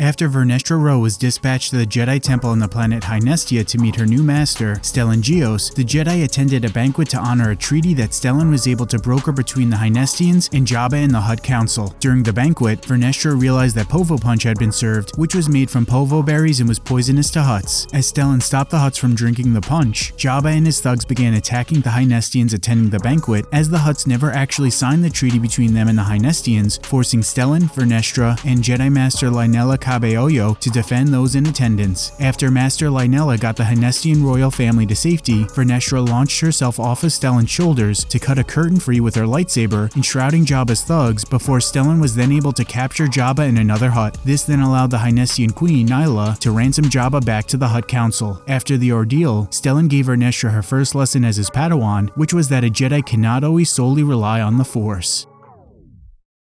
After Vernestra Rwoh was dispatched to the Jedi Temple on the planet Hynestia to meet her new master, Stellan Gios, the Jedi attended a banquet to honor a treaty that Stellan was able to broker between the Hynestians and Jabba and the Hutt Council. During the banquet, Vernestra realized that Povo Punch had been served, which was made from Povo berries and was poisonous to Hutts. As Stellan stopped the Hutts from drinking the punch, Jabba and his thugs began attacking the Hynestians attending the banquet, as the Hutts never actually signed the treaty between them and the Hynestians, forcing Stellan, Vernestra, and Jedi Master Lynella To defend those in attendance. After Master Lynella got the Hynestian royal family to safety, Vernestra launched herself off of Stellan's shoulders to cut a curtain free with her lightsaber, enshrouding Jabba's thugs before Stellan was then able to capture Jabba in another hut. This then allowed the Hynestian queen, Nyla, to ransom Jabba back to the Hutt Council. After the ordeal, Stellan gave Vernestra her first lesson as his Padawan, which was that a Jedi cannot always solely rely on the Force.